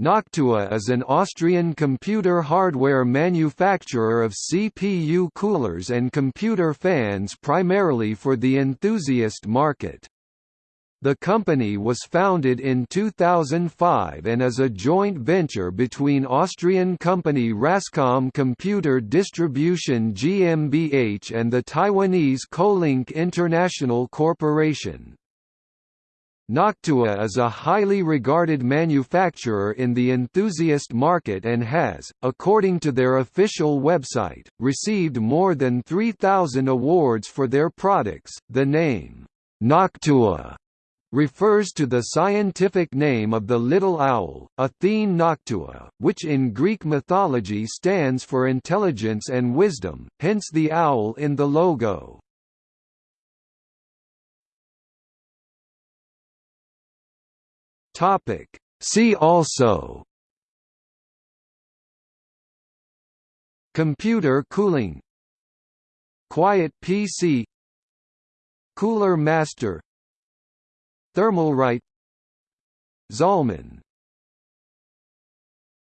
Noctua is an Austrian computer hardware manufacturer of CPU coolers and computer fans primarily for the enthusiast market. The company was founded in 2005 and is a joint venture between Austrian company Rascom Computer Distribution GmbH and the Taiwanese Kolink International Corporation. Noctua is a highly regarded manufacturer in the enthusiast market and has, according to their official website, received more than 3,000 awards for their products. The name, Noctua, refers to the scientific name of the little owl, Athene noctua, which in Greek mythology stands for intelligence and wisdom, hence the owl in the logo. Topic. See also Computer cooling Quiet PC Cooler Master Thermalright Zalman